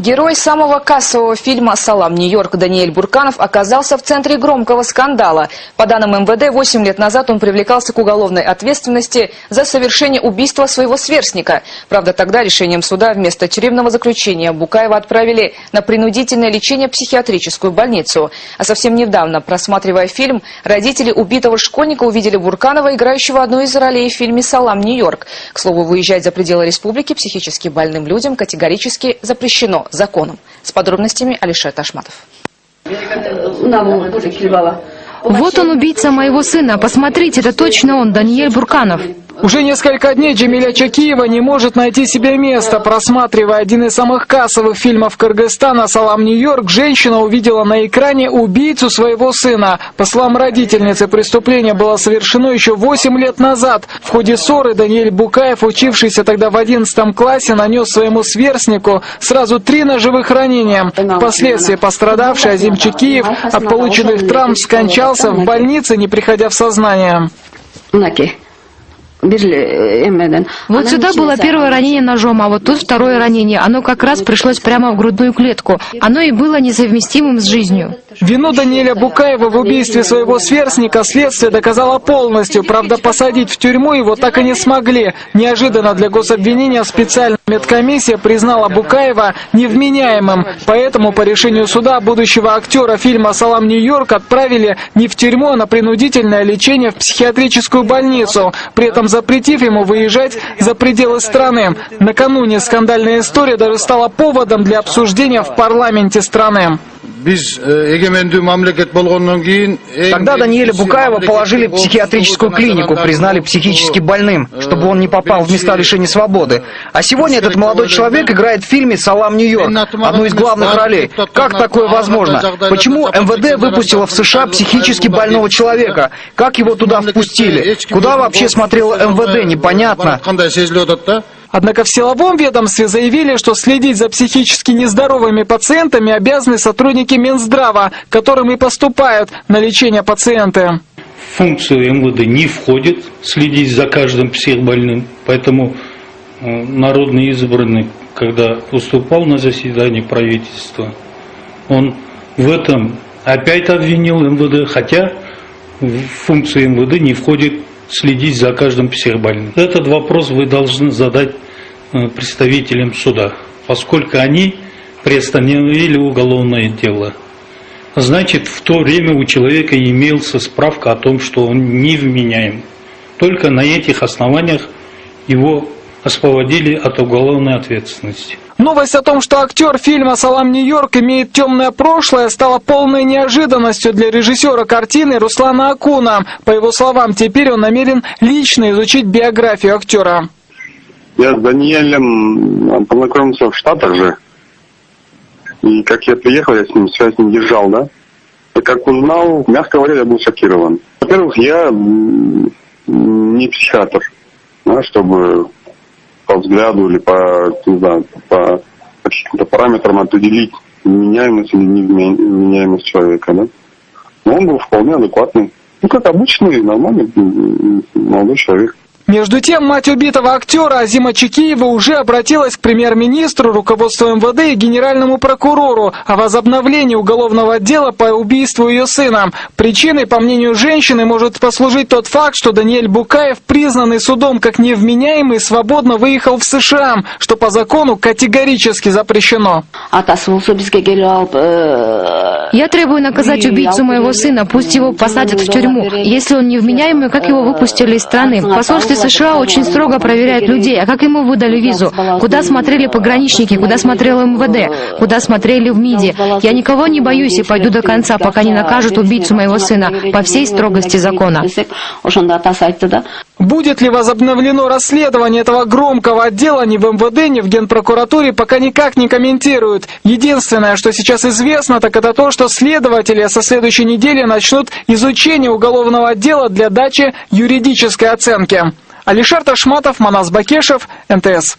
Герой самого кассового фильма «Салам, Нью-Йорк» Даниэль Бурканов оказался в центре громкого скандала. По данным МВД, 8 лет назад он привлекался к уголовной ответственности за совершение убийства своего сверстника. Правда, тогда решением суда вместо тюремного заключения Букаева отправили на принудительное лечение в психиатрическую больницу. А совсем недавно, просматривая фильм, родители убитого школьника увидели Бурканова, играющего одну из ролей в фильме «Салам, Нью-Йорк». К слову, выезжать за пределы республики психически больным людям категорически запрещено законом. С подробностями Алишер Ташматов. Вот он, убийца моего сына. Посмотрите, это точно он, Даниэль Бурканов. Уже несколько дней Джемиля Чакиева не может найти себе места. Просматривая один из самых кассовых фильмов Кыргызстана «Салам Нью-Йорк», женщина увидела на экране убийцу своего сына. По словам родительницы, преступление было совершено еще 8 лет назад. В ходе ссоры Даниэль Букаев, учившийся тогда в 11 классе, нанес своему сверстнику сразу три ножевых ранения. Впоследствии пострадавший Азим Чакиев от полученных травм скончался в больнице, не приходя в сознание. Вот сюда было первое ранение ножом, а вот тут второе ранение. Оно как раз пришлось прямо в грудную клетку. Оно и было несовместимым с жизнью. Вину Даниэля Букаева в убийстве своего сверстника следствие доказало полностью. Правда, посадить в тюрьму его так и не смогли. Неожиданно для гособвинения специальная медкомиссия признала Букаева невменяемым. Поэтому по решению суда будущего актера фильма «Салам Нью-Йорк» отправили не в тюрьму, а на принудительное лечение в психиатрическую больницу. При этом запретив ему выезжать за пределы страны. Накануне скандальная история даже стала поводом для обсуждения в парламенте страны. Тогда Даниэля Букаева положили в психиатрическую клинику, признали психически больным, чтобы он не попал в места лишения свободы. А сегодня этот молодой человек играет в фильме «Салам Нью-Йорк», одну из главных ролей. Как такое возможно? Почему МВД выпустило в США психически больного человека? Как его туда впустили? Куда вообще смотрело МВД? Непонятно. Однако в силовом ведомстве заявили, что следить за психически нездоровыми пациентами обязаны сотрудники Минздрава, которым и поступают на лечение пациенты. В функцию МВД не входит следить за каждым психбольным, поэтому э, народный избранный, когда выступал на заседании правительства, он в этом опять обвинил МВД, хотя в функцию МВД не входит следить за каждым психбольным. Этот вопрос вы должны задать э, представителям суда, поскольку они приостановили уголовное дело. Значит, в то время у человека имелся справка о том, что он невменяем. Только на этих основаниях его освободили от уголовной ответственности. Новость о том, что актер фильма «Салам Нью-Йорк» имеет темное прошлое, стала полной неожиданностью для режиссера картины Руслана Акуна. По его словам, теперь он намерен лично изучить биографию актера. Я с Даниэлем познакомился в Штатах же. И как я приехал, я с ним связь не держал, да? И как узнал, мягко говоря, я был шокирован. Во-первых, я не психиатр, да, чтобы по взгляду или по, не знаю, по каким-то параметрам определить меняемость или невменяемость человека, да. Но он был вполне адекватный. Ну, как обычный, нормальный молодой человек. Между тем, мать убитого актера Азима Чекиева уже обратилась к премьер-министру, руководству МВД и генеральному прокурору о возобновлении уголовного дела по убийству ее сына. Причиной, по мнению женщины, может послужить тот факт, что Даниэль Букаев, признанный судом как невменяемый, свободно выехал в США, что по закону категорически запрещено. Я требую наказать убийцу моего сына, пусть его посадят в тюрьму. Если он невменяемый, как его выпустили из страны? Посольство США очень строго проверяют людей. А как ему выдали визу? Куда смотрели пограничники? Куда смотрел МВД? Куда смотрели в МИДе? Я никого не боюсь и пойду до конца, пока не накажут убийцу моего сына по всей строгости закона. Будет ли возобновлено расследование этого громкого отдела ни в МВД, ни в Генпрокуратуре, пока никак не комментируют. Единственное, что сейчас известно, так это то, что следователи со следующей недели начнут изучение уголовного дела для дачи юридической оценки. Алишер Ташматов, Манас Бакешев, НТС.